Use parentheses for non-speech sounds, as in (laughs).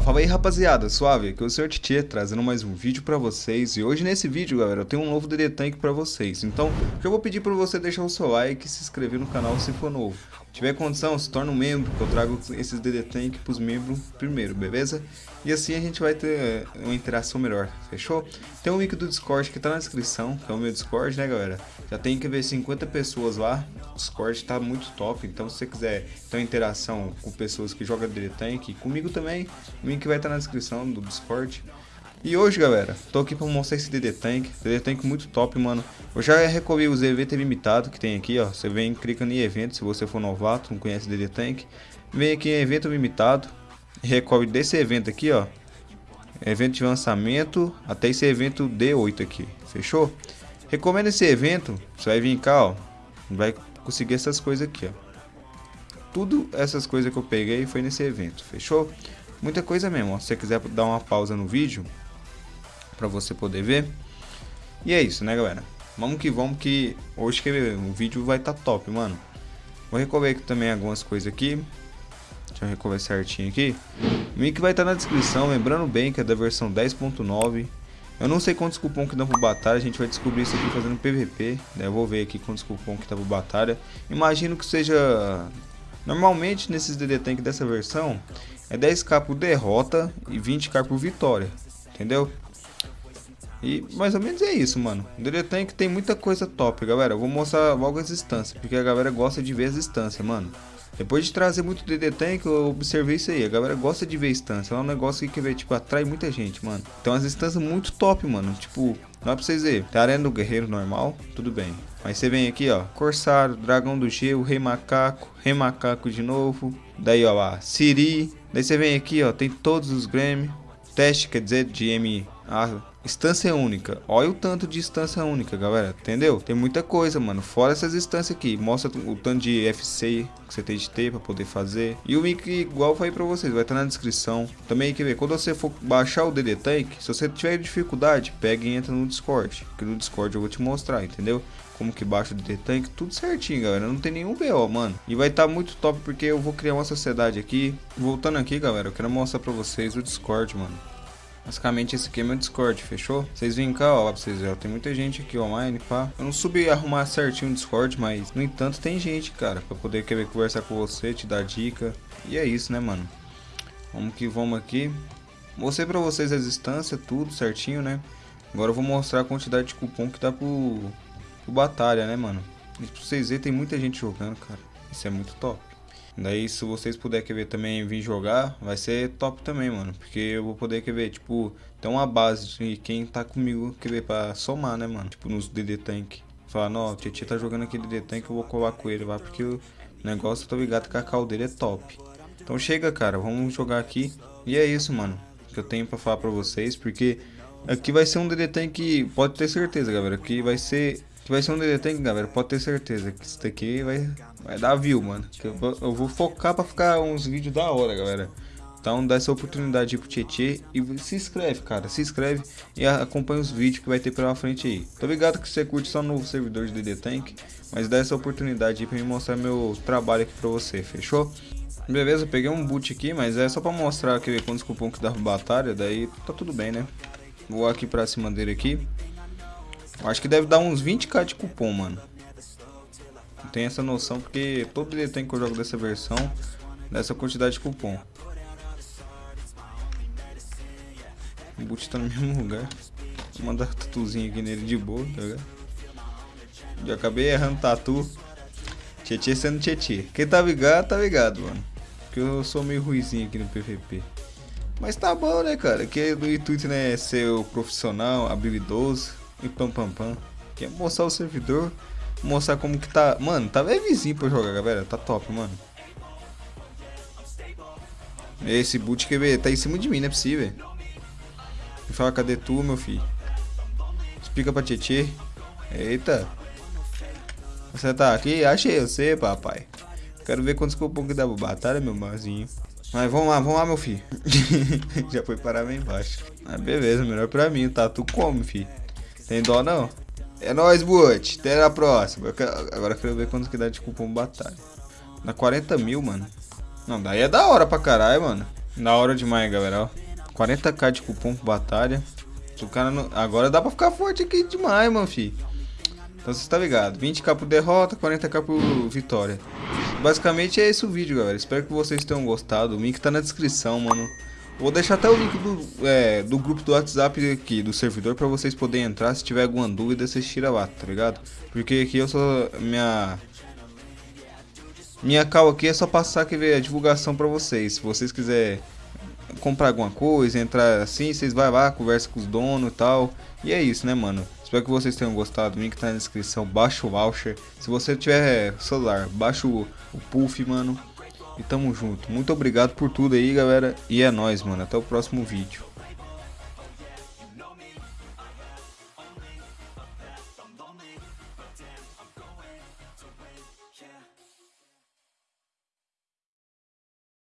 Fala aí rapaziada, suave, aqui é o Sr. Titi trazendo mais um vídeo pra vocês. E hoje nesse vídeo galera, eu tenho um novo DD Tank pra vocês. Então, o que eu vou pedir pra você deixar o seu like e se inscrever no canal se for novo tiver condição, se torna um membro, que eu trago esses DD Tank pros membros primeiro, beleza? E assim a gente vai ter eh, uma interação melhor, fechou? Tem um link do Discord que tá na descrição, que é o meu Discord, né galera? Já tem que ver 50 pessoas lá, o Discord tá muito top Então se você quiser ter uma interação com pessoas que jogam DD Tank, comigo também o link vai estar na descrição do Discord. E hoje, galera, tô aqui pra mostrar esse DD Tank. DD Tank muito top, mano. Eu já recolhi os eventos limitados que tem aqui, ó. Você vem clicando em evento, se você for novato, não conhece DD Tank. Vem aqui em evento limitado. Recolhe desse evento aqui, ó. Evento de lançamento, até esse evento D8 aqui. Fechou? Recomendo esse evento. Você vai vir cá, ó. Vai conseguir essas coisas aqui, ó. Tudo essas coisas que eu peguei foi nesse evento. Fechou? Muita coisa mesmo, ó. Se você quiser dar uma pausa no vídeo, pra você poder ver. E é isso, né, galera? Vamos que vamos que hoje que o vídeo vai estar tá top, mano. Vou recolher aqui também algumas coisas aqui. Deixa eu recolher certinho aqui. O link vai estar tá na descrição, lembrando bem que é da versão 10.9. Eu não sei quantos cupom que dá pro batalha, a gente vai descobrir isso aqui fazendo PVP. Né? Eu vou ver aqui quantos cupom que dá pro batalha. Imagino que seja... Normalmente nesses DD Tank dessa versão, é 10k por derrota e 20k por vitória, entendeu? E mais ou menos é isso, mano. O DD Tank tem muita coisa top, galera. Eu vou mostrar logo as instâncias, porque a galera gosta de ver as instâncias, mano. Depois de trazer muito DD Tank, eu observei isso aí. A galera gosta de ver instância. É um negócio que, que tipo, atrai muita gente, mano. Então as instâncias muito top, mano. Tipo, dá pra vocês verem. Tem a arena do guerreiro normal, tudo bem. Mas você vem aqui, ó. Corsário, dragão do gelo, rei macaco, rei macaco de novo. Daí, ó lá, Siri. Daí você vem aqui, ó, tem todos os Grammy. Teste, quer dizer, de M... A instância única. Olha o tanto de instância única, galera. Entendeu? Tem muita coisa, mano. Fora essas instâncias aqui. Mostra o tanto de FC que você tem de ter pra poder fazer. E o link, igual eu falei pra vocês, vai estar na descrição. Também, quer ver, quando você for baixar o DD Tank, se você tiver dificuldade, pega e entra no Discord. Que no Discord eu vou te mostrar, entendeu? como que baixa o DD Tank, tudo certinho, galera. Não tem nenhum BO, mano. E vai estar tá muito top porque eu vou criar uma sociedade aqui. Voltando aqui, galera, eu quero mostrar pra vocês o Discord, mano. Basicamente esse aqui é meu Discord, fechou? Vocês vêm cá, ó, pra vocês verem, tem muita gente aqui online, pá. Eu não subi arrumar certinho o Discord, mas no entanto tem gente, cara, pra poder querer conversar com você, te dar dica. E é isso, né, mano? Vamos que vamos aqui. Mostrei pra vocês as instâncias, tudo certinho, né? Agora eu vou mostrar a quantidade de cupom que dá pro, o Batalha, né, mano? E pra vocês verem, tem muita gente jogando, cara. Isso é muito top. Daí, se vocês puderem querer também vir jogar, vai ser top também, mano. Porque eu vou poder querer, tipo, ter uma base de quem tá comigo querer pra somar, né, mano? Tipo, nos DD Tank. Falar, não, o Tietchan tá jogando aquele DD Tank, eu vou colar com ele lá, porque o negócio, eu tô ligado que a call dele é top. Então chega, cara, vamos jogar aqui. E é isso, mano, que eu tenho pra falar pra vocês, porque aqui vai ser um DD Tank, pode ter certeza, galera, que vai ser que vai ser um DD Tank, galera. Pode ter certeza que isso daqui vai, vai dar view, mano. Eu vou, eu, vou focar pra ficar uns vídeos da hora, galera. Então dá essa oportunidade pro Tietê e se inscreve, cara. Se inscreve e acompanha os vídeos que vai ter pela frente aí. Tô ligado que você curte só novo servidor de DD Tank, mas dá essa oportunidade aí pra me mostrar meu trabalho aqui pra você, fechou? Beleza, peguei um boot aqui, mas é só pra mostrar aqui quantos cupom que dá batalha, daí tá tudo bem, né? Vou aqui pra cima dele aqui. Acho que deve dar uns 20k de cupom, mano. Tem essa noção porque todo item que eu jogo dessa versão dessa quantidade de cupom. O boot tá no (laughs) mesmo lugar. Vou mandar tatuzinho aqui nele de boa, tá ligado? Já acabei errando tatu. Tietê sendo tietê. Quem tá ligado, tá ligado, mano. Porque eu sou meio ruizinho aqui no PVP. Mas tá bom, né, cara? Que o intuito, né, ser o profissional, habilidoso e pam pam pam. Quer mostrar o servidor, mostrar como que tá. Mano, tá levezinho pra jogar, galera. Tá top, mano. Esse boot que tá em cima de mim, não é possível. Me fala, cadê tu, meu filho? Explica pra Tietê. Eita. Você tá aqui? Achei você, papai. Quero ver quantos cupom que dá pra batalha, meu marzinho. Mas vamos lá, vamos lá, meu filho. (laughs) Já foi parar bem embaixo. Mas beleza, melhor pra mim. Tá, tu come, filho. Tem dó não? É nóis, Boot. Até a próxima. Eu quero, agora eu quero ver quanto que dá de cupom batalha. Dá 40 mil, mano. Não, daí é da hora pra caralho, mano. Da hora demais, galera, ó. 40k de cupom batalha. O cara não... Agora dá pra ficar forte aqui demais, mano, fi. Então você tá ligado. 20k por derrota, 40k por vitória. Basicamente é esse o vídeo, galera. Espero que vocês tenham gostado. O link tá na descrição, mano. Vou deixar até o link do, é, do grupo do WhatsApp aqui, do servidor, pra vocês poderem entrar. Se tiver alguma dúvida, vocês tiram lá, tá ligado? Porque aqui eu só... Minha... Minha cal aqui é só passar aqui a divulgação pra vocês. Se vocês quiserem comprar alguma coisa, entrar assim, vocês vai lá, conversa com os donos e tal. E é isso, né, mano? Espero que vocês tenham gostado. O link tá na descrição. Baixa o voucher. Se você tiver celular, baixa o, o Puff, mano. E tamo junto. Muito obrigado por tudo aí, galera. E é nóis, mano. Até o próximo vídeo.